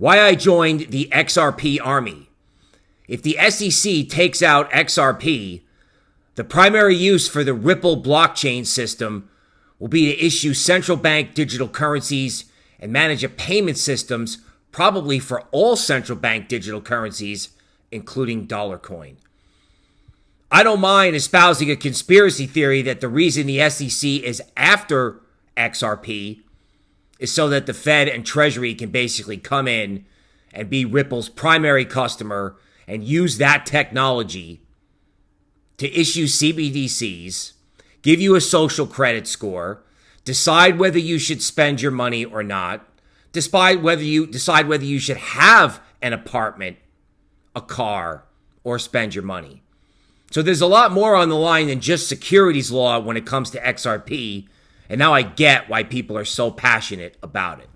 Why I joined the XRP Army. If the SEC takes out XRP, the primary use for the Ripple blockchain system will be to issue central bank digital currencies and manage a payment systems probably for all central bank digital currencies, including dollar coin. I don't mind espousing a conspiracy theory that the reason the SEC is after XRP is so that the Fed and Treasury can basically come in and be Ripple's primary customer and use that technology to issue CBDCs, give you a social credit score, decide whether you should spend your money or not, decide whether you decide whether you should have an apartment, a car, or spend your money. So there's a lot more on the line than just securities law when it comes to XRP, and now I get why people are so passionate about it.